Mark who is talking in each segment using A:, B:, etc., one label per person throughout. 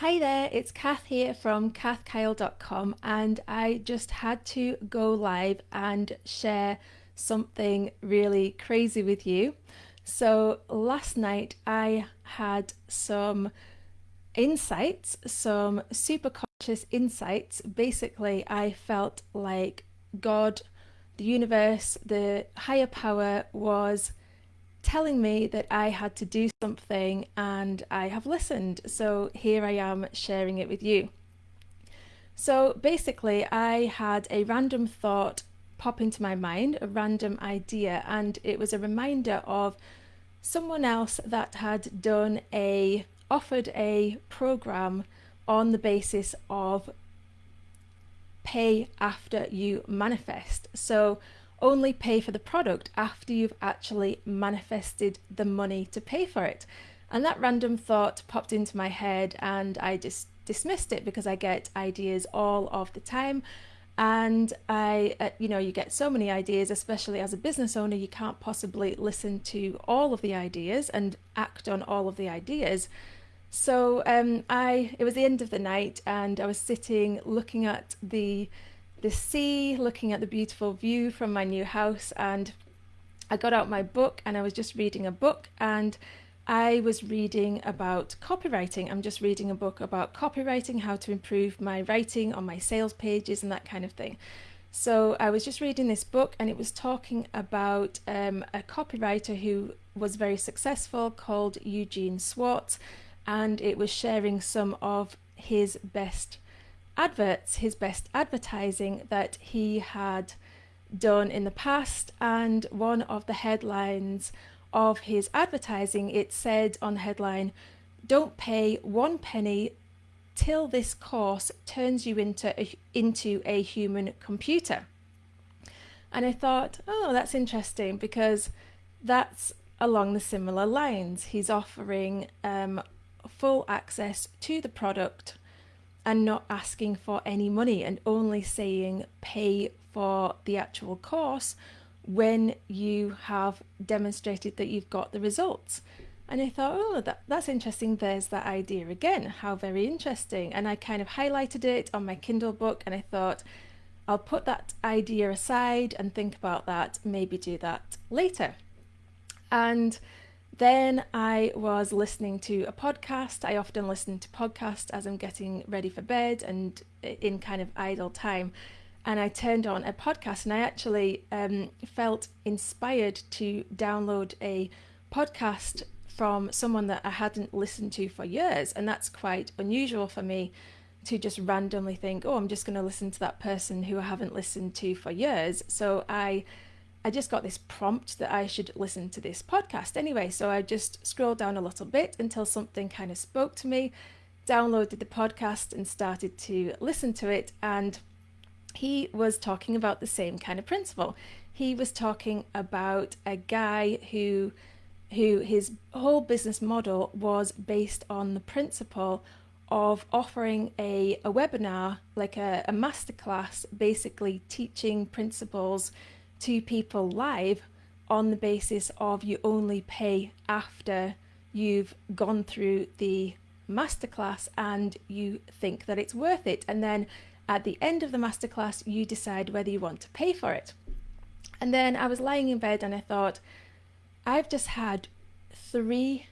A: Hi there, it's Kath here from kathkyle.com and I just had to go live and share something really crazy with you. So last night I had some insights, some super conscious insights. Basically, I felt like God, the universe, the higher power was telling me that I had to do something and I have listened. So here I am sharing it with you. So basically, I had a random thought pop into my mind, a random idea, and it was a reminder of someone else that had done a offered a program on the basis of pay after you manifest. So only pay for the product after you've actually manifested the money to pay for it. And that random thought popped into my head and I just dismissed it because I get ideas all of the time. And I, uh, you know, you get so many ideas, especially as a business owner, you can't possibly listen to all of the ideas and act on all of the ideas. So um, I, it was the end of the night and I was sitting looking at the the sea, looking at the beautiful view from my new house. And I got out my book and I was just reading a book and I was reading about copywriting. I'm just reading a book about copywriting, how to improve my writing on my sales pages and that kind of thing. So I was just reading this book and it was talking about um, a copywriter who was very successful called Eugene Schwartz and it was sharing some of his best adverts, his best advertising that he had done in the past. And one of the headlines of his advertising, it said on the headline, Don't pay one penny till this course turns you into a, into a human computer. And I thought, oh, that's interesting because that's along the similar lines. He's offering um, full access to the product and not asking for any money and only saying pay for the actual course when you have demonstrated that you've got the results. And I thought, oh, that, that's interesting. There's that idea again. How very interesting. And I kind of highlighted it on my Kindle book and I thought, I'll put that idea aside and think about that, maybe do that later. And then I was listening to a podcast. I often listen to podcasts as I'm getting ready for bed and in kind of idle time. And I turned on a podcast and I actually um, felt inspired to download a podcast from someone that I hadn't listened to for years. And that's quite unusual for me to just randomly think, oh, I'm just going to listen to that person who I haven't listened to for years. So I I just got this prompt that I should listen to this podcast anyway. So I just scrolled down a little bit until something kind of spoke to me, downloaded the podcast and started to listen to it. And he was talking about the same kind of principle. He was talking about a guy who who his whole business model was based on the principle of offering a, a webinar, like a, a masterclass, basically teaching principles to people live on the basis of you only pay after you've gone through the masterclass and you think that it's worth it. And then at the end of the masterclass, you decide whether you want to pay for it. And then I was lying in bed and I thought, I've just had three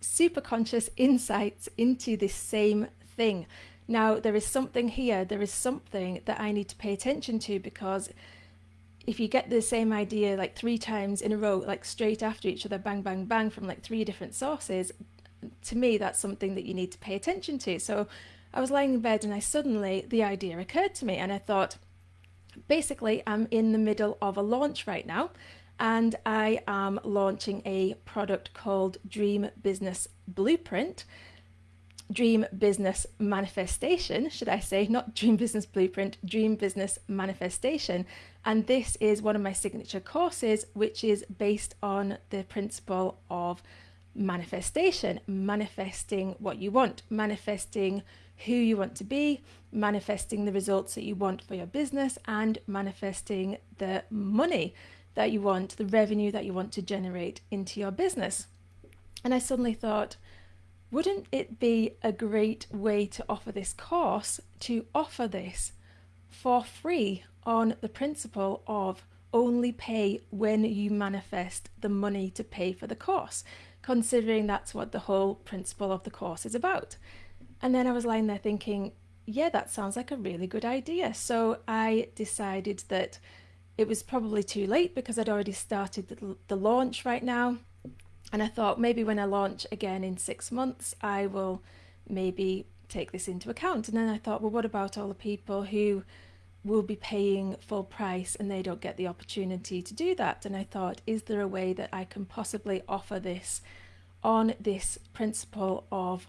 A: super conscious insights into this same thing. Now, there is something here, there is something that I need to pay attention to because if you get the same idea like three times in a row, like straight after each other, bang, bang, bang, from like three different sources, to me, that's something that you need to pay attention to. So I was lying in bed and I suddenly, the idea occurred to me and I thought, basically, I'm in the middle of a launch right now and I am launching a product called Dream Business Blueprint. Dream Business Manifestation, should I say, not Dream Business Blueprint, Dream Business Manifestation. And this is one of my signature courses, which is based on the principle of manifestation, manifesting what you want, manifesting who you want to be, manifesting the results that you want for your business, and manifesting the money that you want, the revenue that you want to generate into your business. And I suddenly thought, wouldn't it be a great way to offer this course to offer this for free on the principle of only pay when you manifest the money to pay for the course, considering that's what the whole principle of the course is about. And then I was lying there thinking, yeah, that sounds like a really good idea. So I decided that it was probably too late because I'd already started the, the launch right now. And I thought maybe when I launch again in six months, I will maybe take this into account. And then I thought, well, what about all the people who will be paying full price and they don't get the opportunity to do that? And I thought, is there a way that I can possibly offer this on this principle of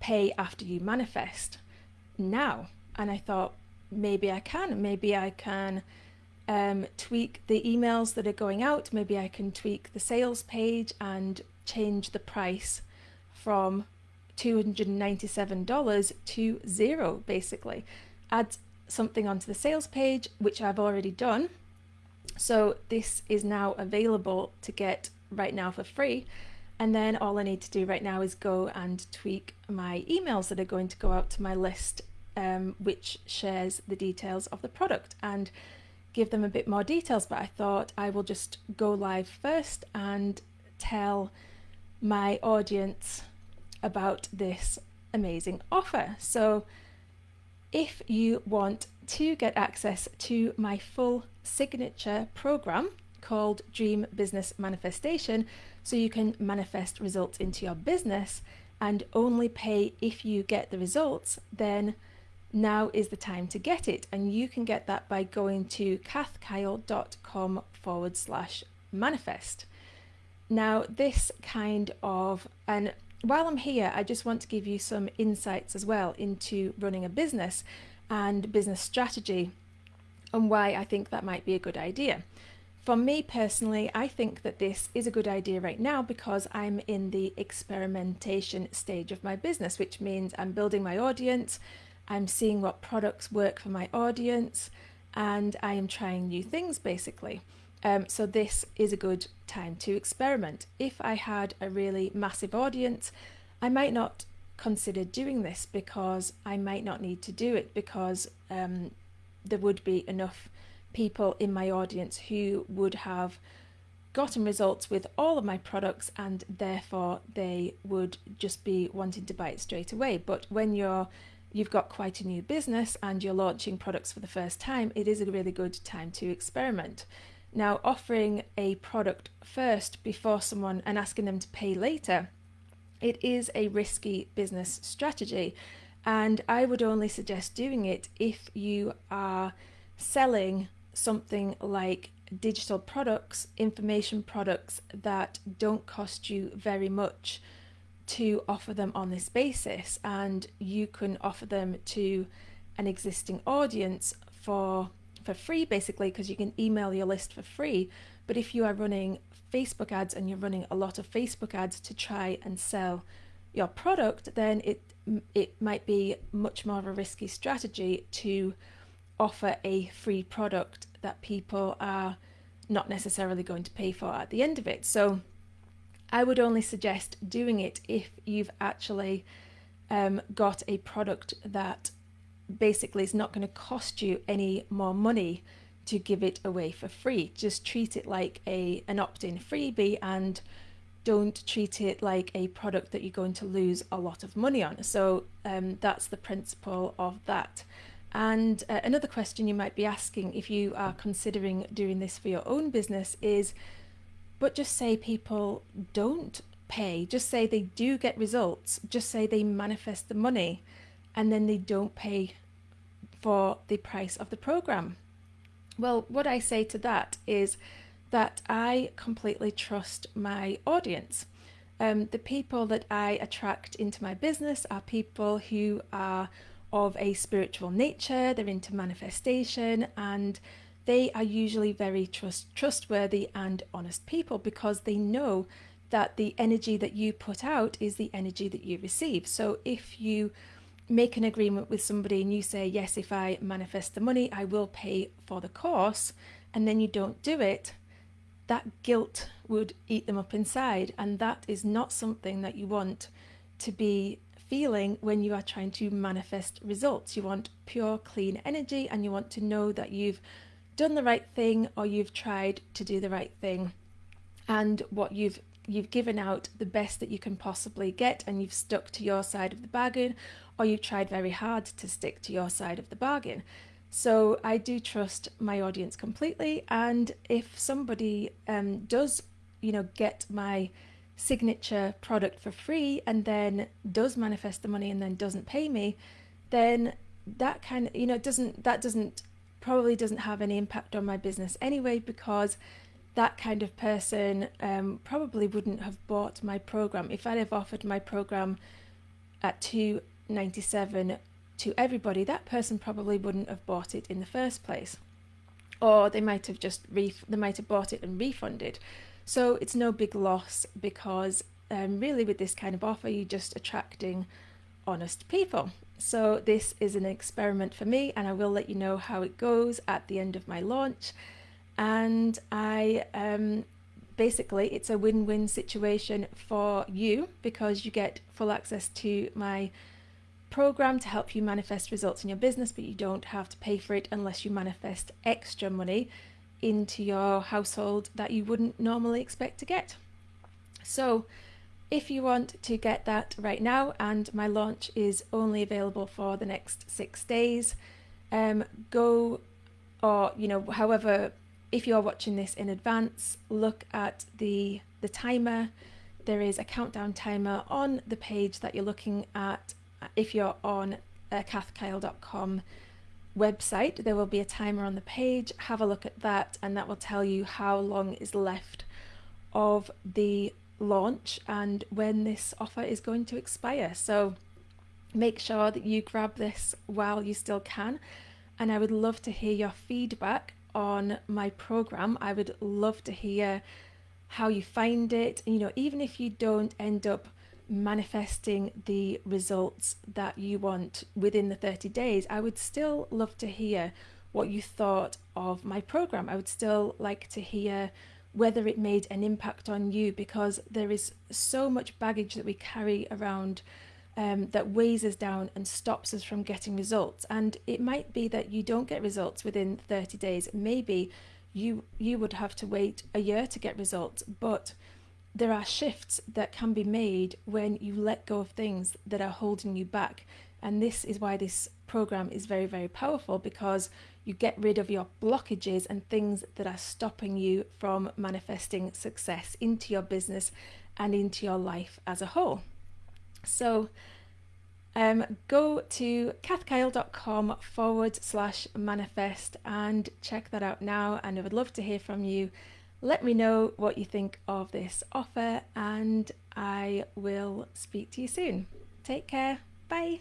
A: pay after you manifest now? And I thought, maybe I can, maybe I can um, tweak the emails that are going out. Maybe I can tweak the sales page and change the price from $297 to zero, basically. Add something onto the sales page, which I've already done. So this is now available to get right now for free. And then all I need to do right now is go and tweak my emails that are going to go out to my list, um, which shares the details of the product. And give them a bit more details, but I thought I will just go live first and tell my audience about this amazing offer. So if you want to get access to my full signature program called Dream Business Manifestation, so you can manifest results into your business and only pay if you get the results, then now is the time to get it. And you can get that by going to kathkyle.com forward slash manifest. Now, this kind of, and while I'm here, I just want to give you some insights as well into running a business and business strategy and why I think that might be a good idea. For me personally, I think that this is a good idea right now because I'm in the experimentation stage of my business, which means I'm building my audience, I'm seeing what products work for my audience and I am trying new things basically. Um, so this is a good time to experiment. If I had a really massive audience, I might not consider doing this because I might not need to do it because um, there would be enough people in my audience who would have gotten results with all of my products and therefore they would just be wanting to buy it straight away. But when you're you've got quite a new business and you're launching products for the first time, it is a really good time to experiment. Now, offering a product first before someone and asking them to pay later, it is a risky business strategy. And I would only suggest doing it if you are selling something like digital products, information products that don't cost you very much to offer them on this basis and you can offer them to an existing audience for for free basically because you can email your list for free. But if you are running Facebook ads and you're running a lot of Facebook ads to try and sell your product then it it might be much more of a risky strategy to offer a free product that people are not necessarily going to pay for at the end of it. So I would only suggest doing it if you've actually um, got a product that basically is not going to cost you any more money to give it away for free. Just treat it like a an opt-in freebie and don't treat it like a product that you're going to lose a lot of money on. So um, that's the principle of that. And uh, another question you might be asking if you are considering doing this for your own business is but just say people don't pay, just say they do get results, just say they manifest the money and then they don't pay for the price of the program. Well, what I say to that is that I completely trust my audience. Um, the people that I attract into my business are people who are of a spiritual nature, they're into manifestation, and they are usually very trust trustworthy and honest people because they know that the energy that you put out is the energy that you receive. So if you make an agreement with somebody and you say, yes, if I manifest the money, I will pay for the course, and then you don't do it, that guilt would eat them up inside. And that is not something that you want to be feeling when you are trying to manifest results. You want pure, clean energy and you want to know that you've done the right thing or you've tried to do the right thing and what you've you've given out the best that you can possibly get and you've stuck to your side of the bargain or you've tried very hard to stick to your side of the bargain. So I do trust my audience completely and if somebody um, does you know get my signature product for free and then does manifest the money and then doesn't pay me then that kind of you know doesn't that doesn't probably doesn't have any impact on my business anyway because that kind of person um, probably wouldn't have bought my program. If I'd have offered my program at 297 to everybody that person probably wouldn't have bought it in the first place. Or they might have just ref- they might have bought it and refunded. So it's no big loss because um, really with this kind of offer you're just attracting honest people so this is an experiment for me and I will let you know how it goes at the end of my launch. And I um, basically it's a win-win situation for you because you get full access to my program to help you manifest results in your business, but you don't have to pay for it unless you manifest extra money into your household that you wouldn't normally expect to get. So if you want to get that right now, and my launch is only available for the next six days, um, go or you know, however, if you're watching this in advance, look at the the timer. There is a countdown timer on the page that you're looking at. If you're on uh, kathkyle.com website, there will be a timer on the page. Have a look at that, and that will tell you how long is left of the launch and when this offer is going to expire. So make sure that you grab this while you still can. And I would love to hear your feedback on my program. I would love to hear how you find it. You know, even if you don't end up manifesting the results that you want within the 30 days, I would still love to hear what you thought of my program. I would still like to hear whether it made an impact on you because there is so much baggage that we carry around um, that weighs us down and stops us from getting results. And it might be that you don't get results within 30 days. Maybe you you would have to wait a year to get results, but there are shifts that can be made when you let go of things that are holding you back. And this is why this program is very, very powerful because you get rid of your blockages and things that are stopping you from manifesting success into your business and into your life as a whole. So um, go to kathkyle.com forward slash manifest and check that out now. And I would love to hear from you. Let me know what you think of this offer, and I will speak to you soon. Take care. Bye.